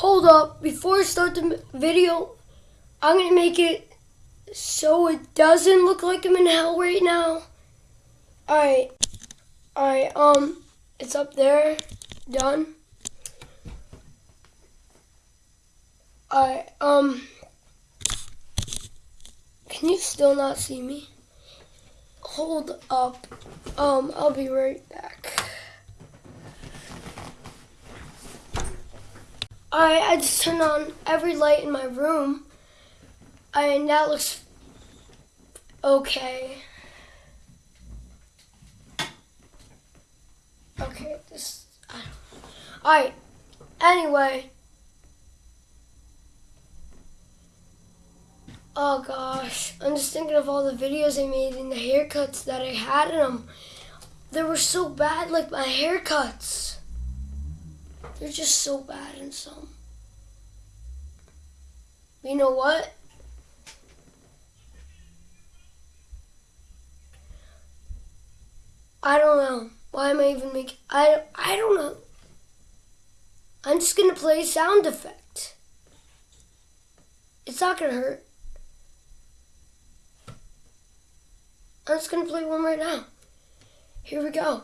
Hold up, before I start the video, I'm gonna make it so it doesn't look like I'm in hell right now. Alright, alright, um, it's up there, done. Alright, um, can you still not see me? Hold up, um, I'll be right back. I I just turned on every light in my room, and that looks okay. Okay, this. All right. Anyway. Oh gosh, I'm just thinking of all the videos I made and the haircuts that I had in them. They were so bad, like my haircuts. They're just so bad in some. You know what? I don't know. Why am I even making? I I don't know. I'm just gonna play sound effect. It's not gonna hurt. I'm just gonna play one right now. Here we go.